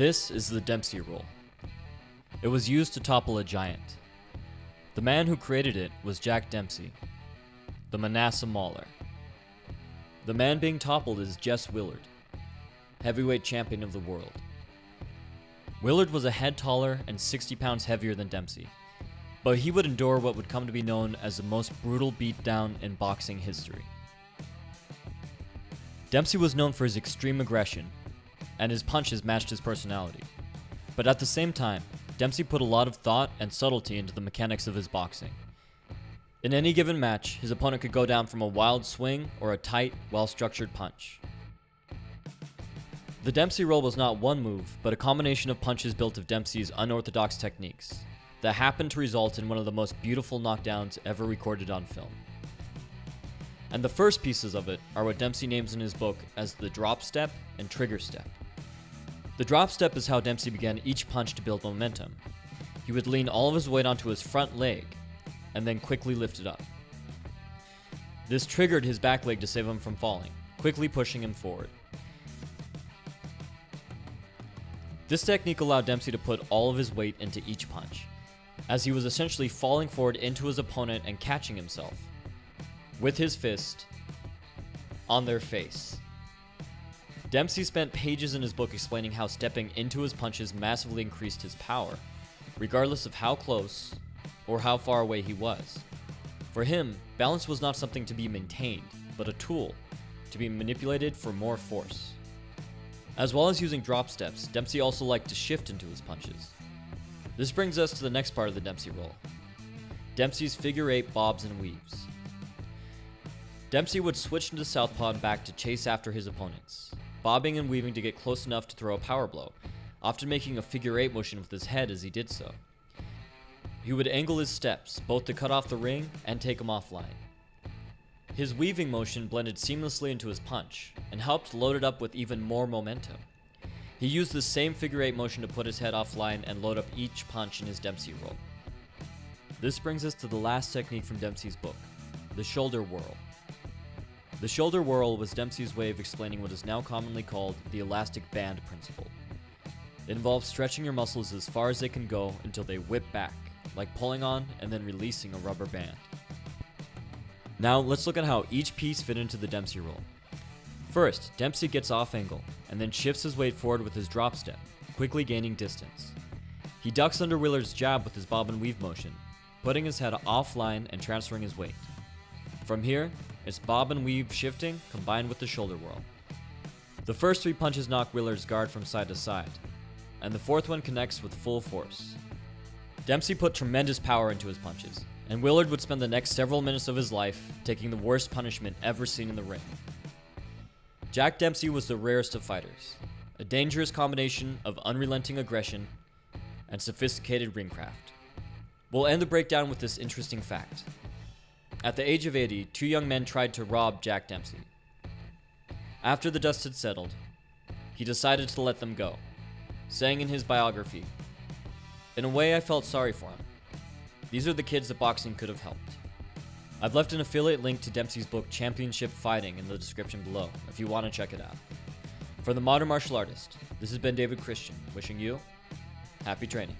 This is the Dempsey roll. It was used to topple a giant. The man who created it was Jack Dempsey, the Manassa Mauler. The man being toppled is Jess Willard, heavyweight champion of the world. Willard was a head taller and 60 pounds heavier than Dempsey, but he would endure what would come to be known as the most brutal beatdown in boxing history. Dempsey was known for his extreme aggression, and his punches matched his personality. But at the same time, Dempsey put a lot of thought and subtlety into the mechanics of his boxing. In any given match, his opponent could go down from a wild swing or a tight, well structured punch. The Dempsey roll was not one move, but a combination of punches built of Dempsey's unorthodox techniques that happened to result in one of the most beautiful knockdowns ever recorded on film. And the first pieces of it are what Dempsey names in his book as the drop step and trigger step. The drop step is how Dempsey began each punch to build momentum. He would lean all of his weight onto his front leg and then quickly lift it up. This triggered his back leg to save him from falling, quickly pushing him forward. This technique allowed Dempsey to put all of his weight into each punch, as he was essentially falling forward into his opponent and catching himself with his fist on their face. Dempsey spent pages in his book explaining how stepping into his punches massively increased his power, regardless of how close or how far away he was. For him, balance was not something to be maintained, but a tool to be manipulated for more force. As well as using drop steps, Dempsey also liked to shift into his punches. This brings us to the next part of the Dempsey roll. Dempsey's figure eight bobs and weaves. Dempsey would switch into southpaw and back to chase after his opponents, bobbing and weaving to get close enough to throw a power blow, often making a figure eight motion with his head as he did so. He would angle his steps, both to cut off the ring and take him offline. His weaving motion blended seamlessly into his punch, and helped load it up with even more momentum. He used the same figure eight motion to put his head offline and load up each punch in his Dempsey roll. This brings us to the last technique from Dempsey's book, the shoulder whirl. The shoulder whirl was Dempsey's way of explaining what is now commonly called the elastic band principle. It involves stretching your muscles as far as they can go until they whip back, like pulling on and then releasing a rubber band. Now let's look at how each piece fit into the Dempsey roll. First, Dempsey gets off angle, and then shifts his weight forward with his drop step, quickly gaining distance. He ducks under Willard's jab with his bob and weave motion, putting his head offline and transferring his weight. From here, it's bob and weave shifting combined with the shoulder whirl. The first three punches knock Willard's guard from side to side, and the fourth one connects with full force. Dempsey put tremendous power into his punches, and Willard would spend the next several minutes of his life taking the worst punishment ever seen in the ring. Jack Dempsey was the rarest of fighters, a dangerous combination of unrelenting aggression and sophisticated ringcraft. We'll end the breakdown with this interesting fact. At the age of 80, two young men tried to rob Jack Dempsey. After the dust had settled, he decided to let them go, saying in his biography, In a way, I felt sorry for him. These are the kids that boxing could have helped. I've left an affiliate link to Dempsey's book Championship Fighting in the description below if you want to check it out. For the modern martial artist, this has been David Christian, wishing you happy training.